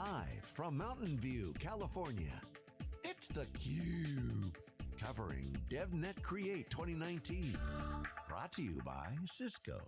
Live from Mountain View, California, it's theCUBE. Covering DevNet Create 2019. Brought to you by Cisco.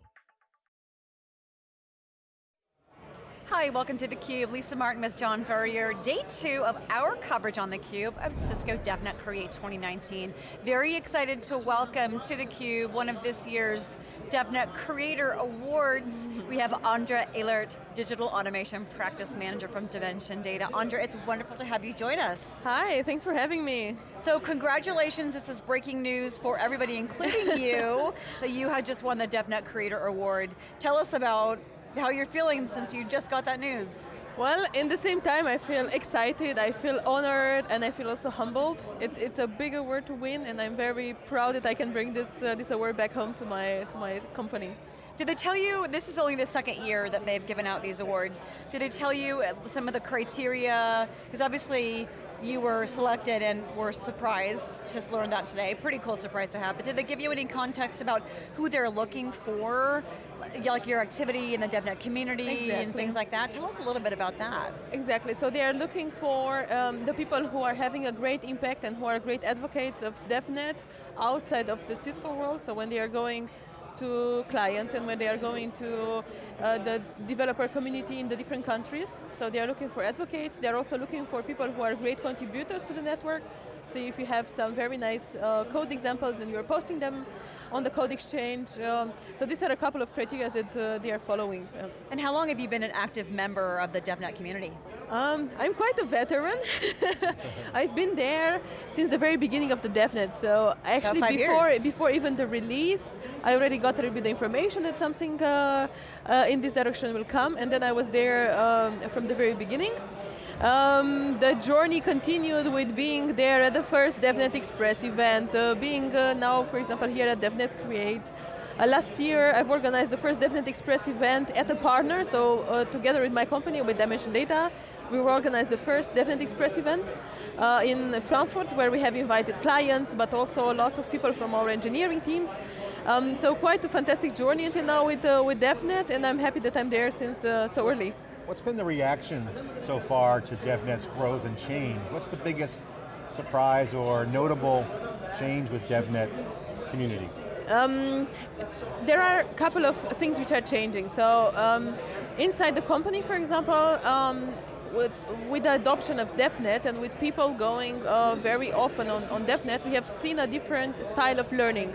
Hi, welcome to theCUBE. Lisa Martin with John Furrier. Day two of our coverage on theCUBE of Cisco DevNet Create 2019. Very excited to welcome to theCUBE one of this year's DevNet Creator Awards. We have Andra Ehlert, Digital Automation Practice Manager from Dimension Data. Andra, it's wonderful to have you join us. Hi, thanks for having me. So congratulations, this is breaking news for everybody, including you, that you had just won the DevNet Creator Award. Tell us about how you're feeling since you just got that news. Well, in the same time, I feel excited, I feel honored, and I feel also humbled. It's, it's a big award to win, and I'm very proud that I can bring this, uh, this award back home to my, to my company. Did they tell you, this is only the second year that they've given out these awards, did they tell you some of the criteria? Because obviously, you were selected and were surprised to learn that today. Pretty cool surprise to have, but did they give you any context about who they're looking for like your activity in the DevNet community exactly. and things like that. Tell us a little bit about that. Exactly, so they are looking for um, the people who are having a great impact and who are great advocates of DevNet outside of the Cisco world, so when they are going to clients and when they are going to uh, the developer community in the different countries. So they are looking for advocates, they are also looking for people who are great contributors to the network. So if you have some very nice uh, code examples and you're posting them on the code exchange. Um, so these are a couple of criteria that uh, they are following. And how long have you been an active member of the DevNet community? Um, I'm quite a veteran. I've been there since the very beginning of the DevNet, so actually before, years. before even the release, I already got a little bit of information that something uh, uh, in this direction will come, and then I was there um, from the very beginning. Um, the journey continued with being there at the first DevNet Express event, uh, being uh, now, for example, here at DevNet Create. Uh, last year, I've organized the first DevNet Express event at a partner, so uh, together with my company, with Dimension Data, we organized the first DevNet Express event uh, in Frankfurt, where we have invited clients, but also a lot of people from our engineering teams. Um, so quite a fantastic journey until now with, uh, with DevNet, and I'm happy that I'm there since so early. What's been the reaction so far to DevNet's growth and change? What's the biggest surprise or notable change with DevNet community? Um, there are a couple of things which are changing. So um, inside the company, for example, um, with, with, the adoption of DevNet and with people going uh, very often on, on DevNet, we have seen a different style of learning.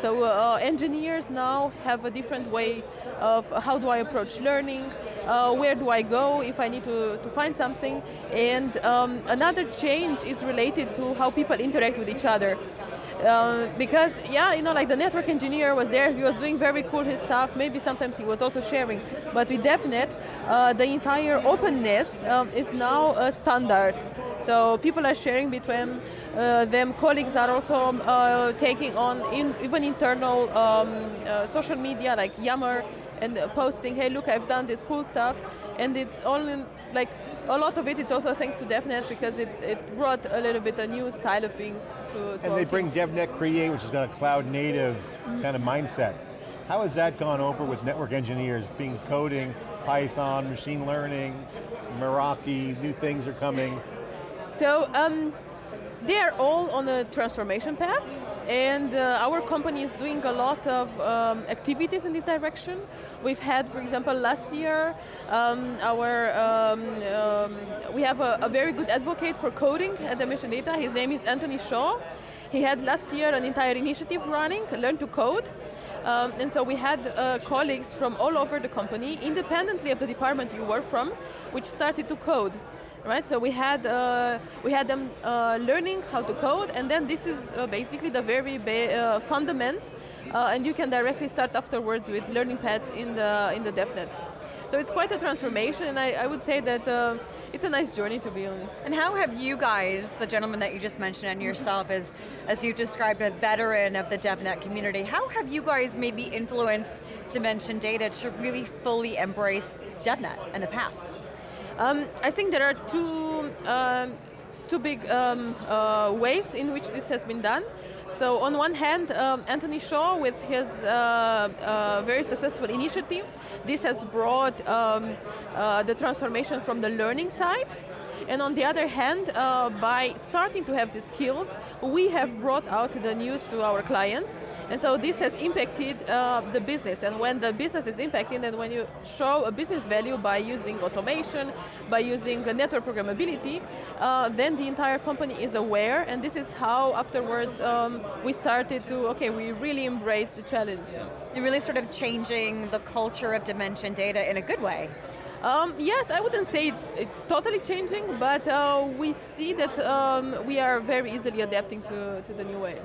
So uh, engineers now have a different way of how do I approach learning, uh, where do I go if I need to, to find something, and um, another change is related to how people interact with each other. Uh, because yeah, you know, like the network engineer was there, he was doing very cool his stuff, maybe sometimes he was also sharing, but with DevNet, uh, the entire openness um, is now a standard. So people are sharing between uh, them, colleagues are also uh, taking on in, even internal um, uh, social media like Yammer and posting, hey look, I've done this cool stuff, and it's all in, like, a lot of it is also thanks to DevNet because it, it brought a little bit a new style of being to, to And they bring teams. DevNet Create, which is got a cloud native mm -hmm. kind of mindset. How has that gone over with network engineers, being coding, Python, machine learning, Meraki, new things are coming? So, um, they are all on a transformation path, and uh, our company is doing a lot of um, activities in this direction. We've had, for example, last year, um, our um, um, we have a, a, very good advocate for coding at Dimension Data. His name is Anthony Shaw. He had last year an entire initiative running, Learn to Code. Um, and so we had uh, colleagues from all over the company, independently of the department you work from, which started to code right? So we had uh, we had them uh, learning how to code, and then this is uh, basically the very uh, fundament, uh, and you can directly start afterwards with learning paths in the in the DevNet. So it's quite a transformation, and I, I would say that it's a nice journey to be on. And how have you guys, the gentleman that you just mentioned and yourself as, as you described a veteran of the DevNet community, how have you guys maybe influenced Dimension Data to really fully embrace DevNet and the path? Um, I think there are two, um, two big um, uh, ways in which this has been done. So on one hand, um, Anthony Shaw, with his uh, uh, very successful initiative, this has brought um, uh, the transformation from the learning side and on the other hand, uh, by starting to have the skills, we have brought out the news to our clients. And so this has impacted uh, the business. And when the business is impacted, and when you show a business value by using automation, by using network programmability, uh, then the entire company is aware. And this is how afterwards um, we started to, okay, we really embrace the challenge. You're really sort of changing the culture of dimension data in a good way. Um, yes, I wouldn't say it's, it's totally changing, but uh, we see that um, we are very easily adapting to, to the new way.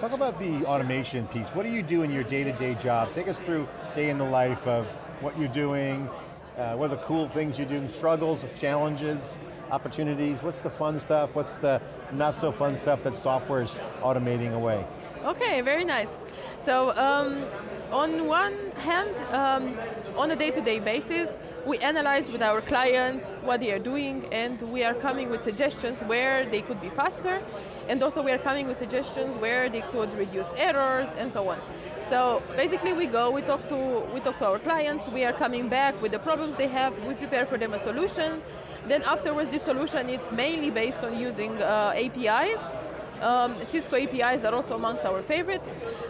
Talk about the automation piece. What do you do in your day-to-day -day job? Take us through day in the life of what you're doing, uh, what are the cool things you're doing, struggles, challenges, opportunities, what's the fun stuff, what's the not so fun stuff that software's automating away? Okay, very nice. So um, on one hand, um, on a day-to-day -day basis, we analyze with our clients what they are doing and we are coming with suggestions where they could be faster and also we are coming with suggestions where they could reduce errors and so on. So basically we go, we talk to, we talk to our clients, we are coming back with the problems they have, we prepare for them a solution, then afterwards this solution is mainly based on using uh, APIs um, Cisco APIs are also amongst our favorite.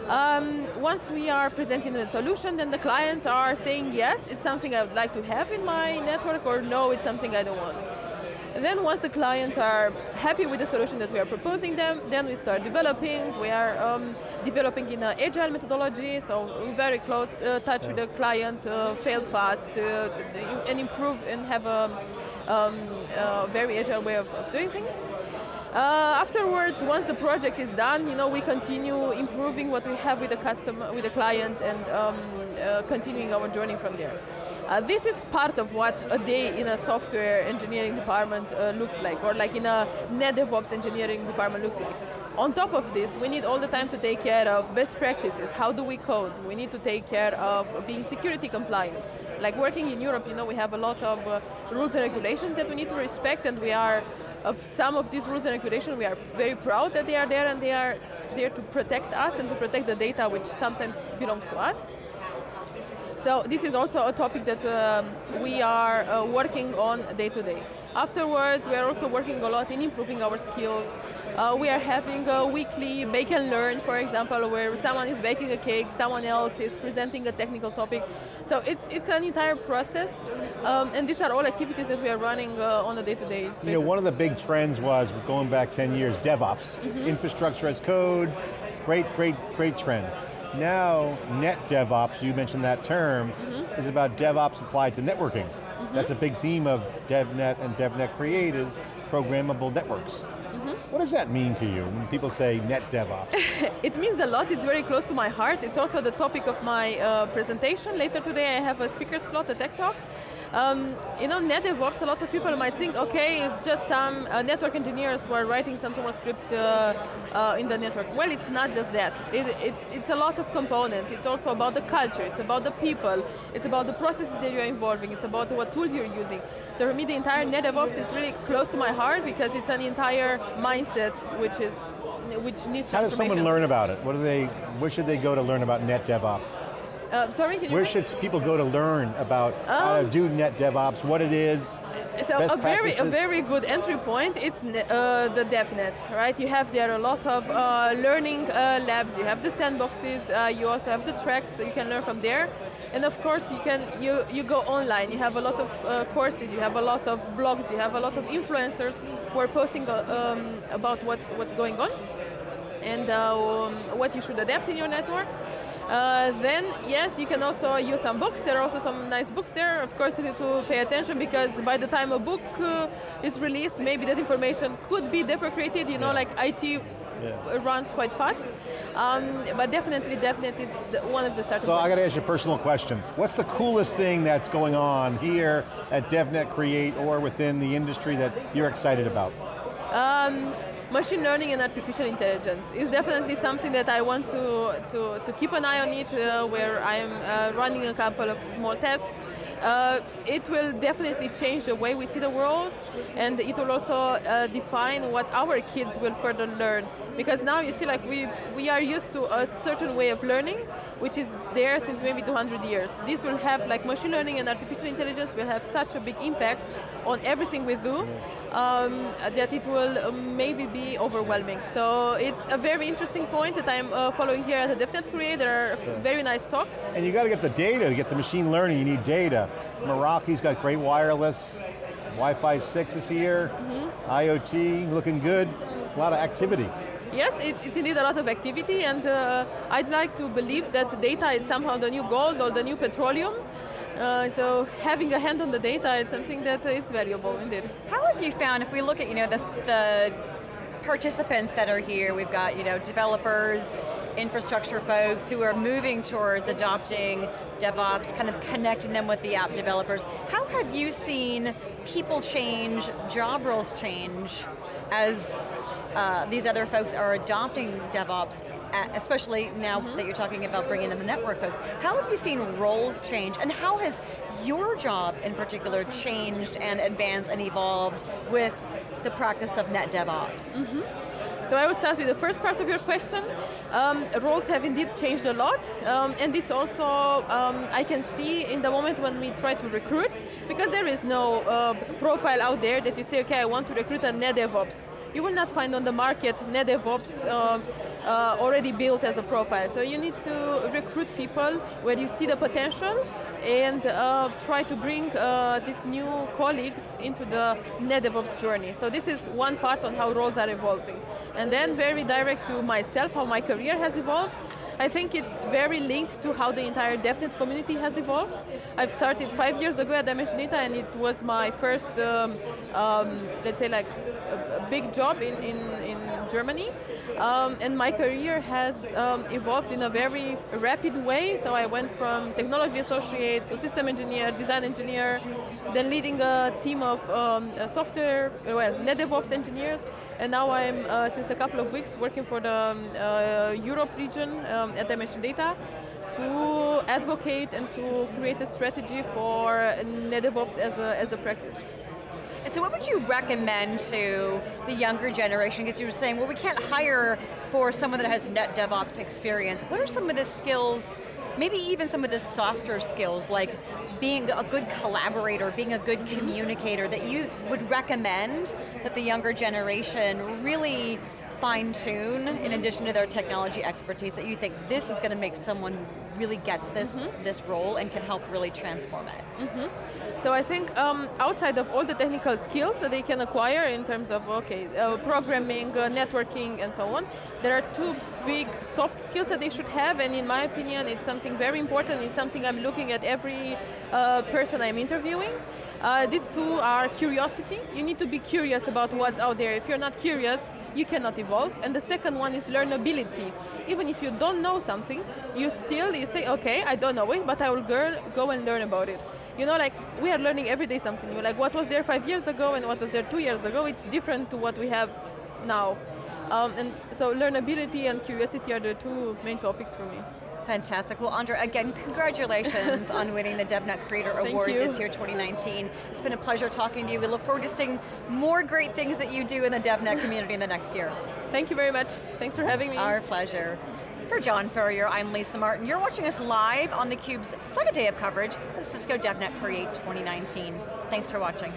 Um, once we are presenting the solution, then the clients are saying, yes, it's something I would like to have in my network, or no, it's something I don't want. And then once the clients are happy with the solution that we are proposing them, then we start developing. We are um, developing in an agile methodology, so we're very close uh, touch yeah. with the client, uh, fail fast, uh, and improve and have a um, very agile way of, of doing things. Uh, afterwards, once the project is done, you know, we continue improving what we have with the customer, with the client, and um, uh, continuing our journey from there. Uh, this is part of what a day in a software engineering department uh, looks like, or like in a net DevOps engineering department looks like. On top of this, we need all the time to take care of best practices. How do we code? We need to take care of being security compliant. Like working in Europe, you know, we have a lot of uh, rules and regulations that we need to respect, and we are of some of these rules and regulations, we are very proud that they are there and they are there to protect us and to protect the data which sometimes belongs to us. So this is also a topic that um, we are uh, working on day to day. Afterwards, we are also working a lot in improving our skills. Uh, we are having a weekly bake and learn, for example, where someone is baking a cake, someone else is presenting a technical topic. So it's, it's an entire process, um, and these are all activities that we are running uh, on a day-to-day -day basis. You know, one of the big trends was, going back 10 years, DevOps. Mm -hmm. Infrastructure as code, great, great, great trend. Now, net DevOps, you mentioned that term, mm -hmm. is about DevOps applied to networking. That's a big theme of DevNet and DevNet Create is programmable networks. What does that mean to you when people say net DevOps? it means a lot, it's very close to my heart. It's also the topic of my uh, presentation. Later today I have a speaker slot, a tech talk, um, you know, net DevOps, a lot of people might think, okay, it's just some uh, network engineers who are writing some small scripts uh, uh, in the network. Well, it's not just that. It, it, it's a lot of components. It's also about the culture, it's about the people, it's about the processes that you're involving, it's about what tools you're using. So for me, the entire net DevOps is really close to my heart because it's an entire mindset which is which needs How does someone learn about it? What do they, where should they go to learn about net DevOps? Uh, sorry, Where should people go to learn about um, how to um, do net DevOps, what it is, so a very a very good entry point is uh, the DevNet, right? You have there a lot of uh, learning uh, labs. You have the sandboxes. Uh, you also have the tracks, so you can learn from there. And of course, you can you you go online. You have a lot of uh, courses. You have a lot of blogs. You have a lot of influencers who are posting uh, um, about what's what's going on and um, what you should adapt in your network. Uh, then, yes, you can also use some books. There are also some nice books there. Of course, you need to pay attention because by the time a book uh, is released, maybe that information could be deprecated. You know, yeah. like IT yeah. runs quite fast. Um, but definitely, definitely, it's the, one of the starting So points. I got to ask you a personal question. What's the coolest thing that's going on here at DevNet Create or within the industry that you're excited about? Um, machine learning and artificial intelligence is definitely something that I want to, to, to keep an eye on it, uh, where I'm uh, running a couple of small tests. Uh, it will definitely change the way we see the world, and it will also uh, define what our kids will further learn. Because now you see, like we, we are used to a certain way of learning, which is there since maybe 200 years. This will have, like machine learning and artificial intelligence will have such a big impact on everything we do um, that it will um, maybe be overwhelming. So it's a very interesting point that I'm uh, following here at the DevNet Create. There are very nice talks. And you got to get the data, to get the machine learning, you need data. Meraki's got great wireless, Wi-Fi 6 is here, mm -hmm. IoT looking good, a lot of activity. Yes, it's, it's indeed a lot of activity and uh, I'd like to believe that data is somehow the new gold or the new petroleum. Uh, so having a hand on the data is something that is valuable indeed. How have you found, if we look at you know the, the participants that are here, we've got you know developers, infrastructure folks who are moving towards adopting DevOps, kind of connecting them with the app developers. How have you seen people change, job roles change as uh, these other folks are adopting DevOps, especially now mm -hmm. that you're talking about bringing in the network folks. How have you seen roles change, and how has your job in particular changed and advanced and evolved with the practice of net DevOps? Mm -hmm. So I will start with the first part of your question. Um, roles have indeed changed a lot, um, and this also um, I can see in the moment when we try to recruit, because there is no uh, profile out there that you say, okay, I want to recruit a net DevOps you will not find on the market NetDevOps uh, uh, already built as a profile. So you need to recruit people where you see the potential and uh, try to bring uh, these new colleagues into the NetDevOps journey. So this is one part on how roles are evolving. And then very direct to myself, how my career has evolved. I think it's very linked to how the entire DevNet community has evolved. I've started five years ago at Dimension Data and it was my first, um, um, let's say like, a, a big job in, in, in Germany. Um, and my career has um, evolved in a very rapid way. So I went from technology associate to system engineer, design engineer, then leading a team of um, software, well, NetDevOps engineers, and now I'm, uh, since a couple of weeks, working for the um, uh, Europe region um, at Dimension Data to advocate and to create a strategy for NetDevOps as a, as a practice. And so what would you recommend to the younger generation? Because you were saying, well, we can't hire for someone that has net DevOps experience. What are some of the skills maybe even some of the softer skills like being a good collaborator, being a good mm-hmm. communicator that you would recommend that the younger generation really fine tune in addition to their technology expertise that you think this is going to make someone really gets this, mm -hmm. this role and can help really transform it? Mm -hmm. So I think um, outside of all the technical skills that they can acquire in terms of, okay, uh, programming, uh, networking, and so on, there are two big soft skills that they should have, and in my opinion, it's something very important, it's something I'm looking at every uh, person I'm interviewing. Uh, these two are curiosity. You need to be curious about what's out there. If you're not curious, you cannot evolve. And the second one is learnability. Even if you don't know something, you still, you say, okay, I don't know it, but I will go, go and learn about it. You know, like, we are learning every day something new. Like, what was there five years ago and what was there two years ago, it's different to what we have now. Um, and so learnability and curiosity are the two main topics for me. Fantastic. Well, Andra, again, congratulations on winning the DevNet Creator Award this year, 2019. It's been a pleasure talking to you. We look forward to seeing more great things that you do in the DevNet community in the next year. Thank you very much. Thanks for having me. Our pleasure. For John Furrier, I'm Lisa Martin. You're watching us live on theCUBE's second day of coverage of Cisco DevNet Create 2019. Thanks for watching.